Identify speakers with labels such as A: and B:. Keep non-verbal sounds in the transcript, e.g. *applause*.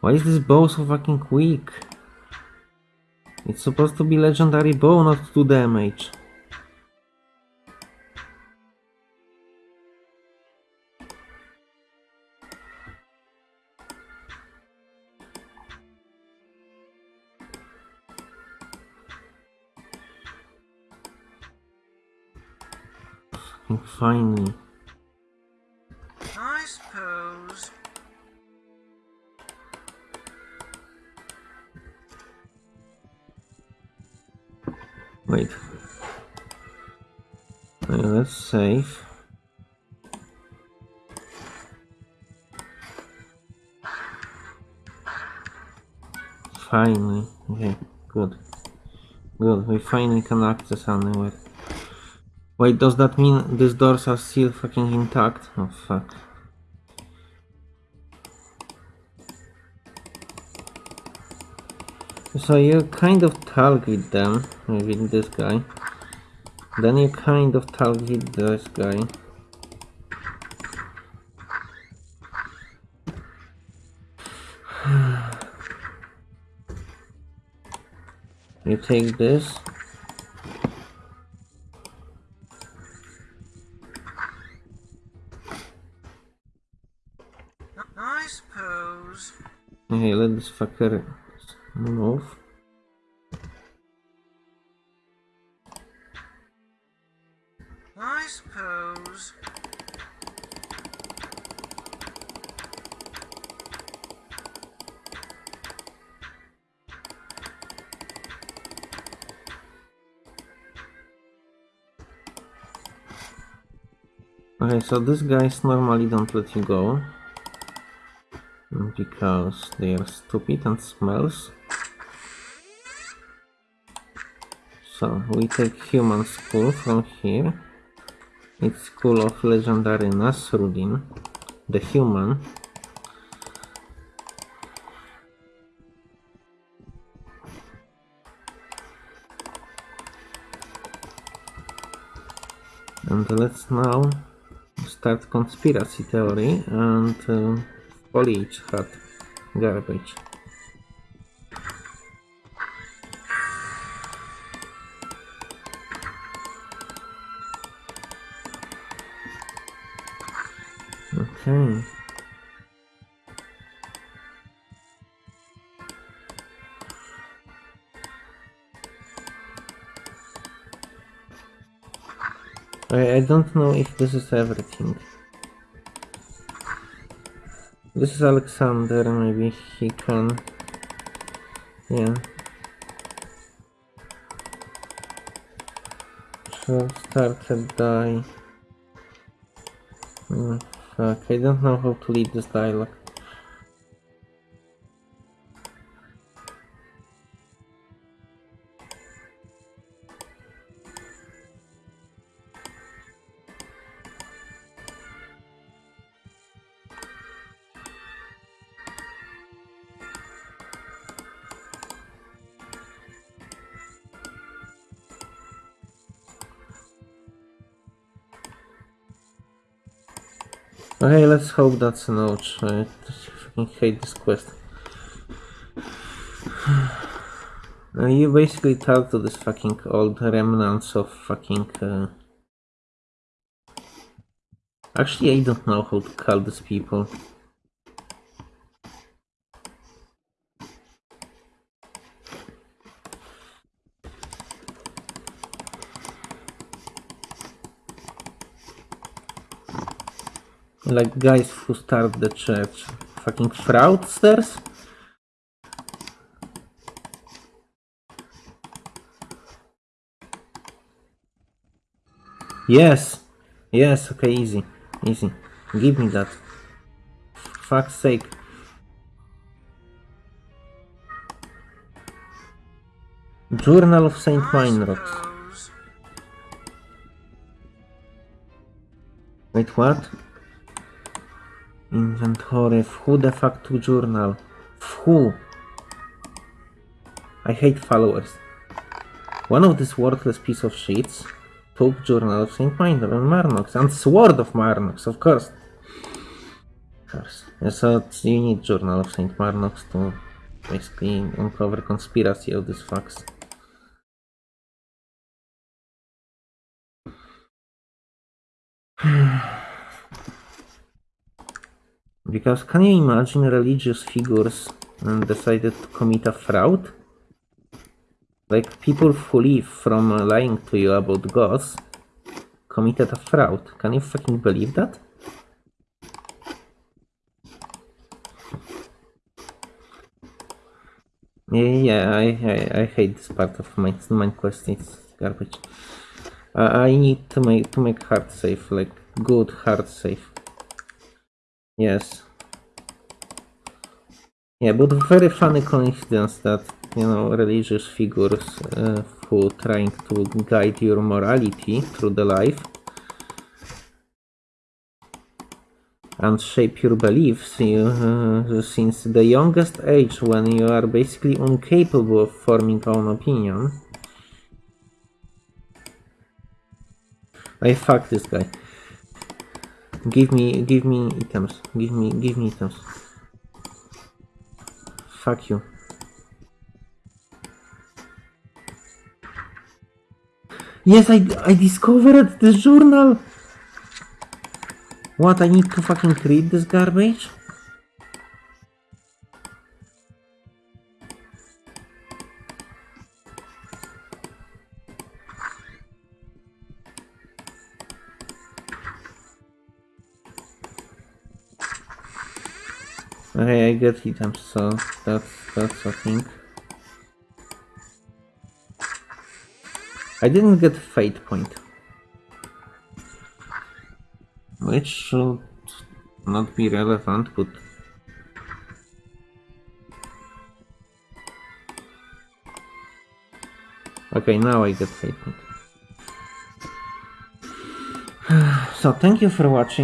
A: Why is this bow so fucking weak? It's supposed to be legendary bow, not do damage. Fucking Finally.
B: I suppose.
A: Wait. Let's save. Finally. Okay, good. Good, we finally can access anywhere. Wait, does that mean these doors are still fucking intact? Oh fuck. So you kind of target them with this guy. Then you kind of target this guy. *sighs* You take this. Okay, let this fucker move.
B: I suppose.
A: Okay, so these guys normally don't let you go. Because they are stupid and smells. So we take human school from here. It's school of legendary Nasruddin, the human. And let's now start conspiracy theory and uh, foliage hat garbage. Okay. I, I don't know if this is everything. This is Alexander, maybe he can... Yeah. So started die. Hmm, fuck, I don't know how to lead this dialogue. Okay, let's hope that's an ouch. I fucking hate this quest. Uh, you basically talk to this fucking old remnants of fucking. Uh... Actually, I don't know how to call these people. Like guys who start the church. Fucking fraudsters? Yes! Yes, okay, easy. Easy. Give me that. Fuck's sake. Journal of Saint
B: I
A: Wait, what? Inventory. Who the fuck to journal? Who? I hate followers. One of these worthless piece of shits took Journal of Saint Minor and Marnox and Sword of Marnox, of course. Of course. So you need Journal of Saint Marnox to basically uncover conspiracy of these facts. *sighs* *sighs* Because can you imagine religious figures and decided to commit a fraud? Like people who live from lying to you about gods committed a fraud. Can you fucking believe that? Yeah, yeah, I, I, I hate this part of my quest. It's garbage. Uh, I need to make to make hard safe, like good hard safe. Yes. Yeah, but very funny coincidence that you know religious figures uh, who trying to guide your morality through the life and shape your beliefs you, uh, since the youngest age when you are basically incapable of forming own opinion. I fuck this guy. Give me, give me items. Give me, give me items. Fuck you. Yes, I, I discovered the journal. What, I need to fucking read this garbage? Okay, I get items, so that's that's a thing. I didn't get fate point. Which should not be relevant, but Okay, now I get fate point. *sighs* So thank you for watching.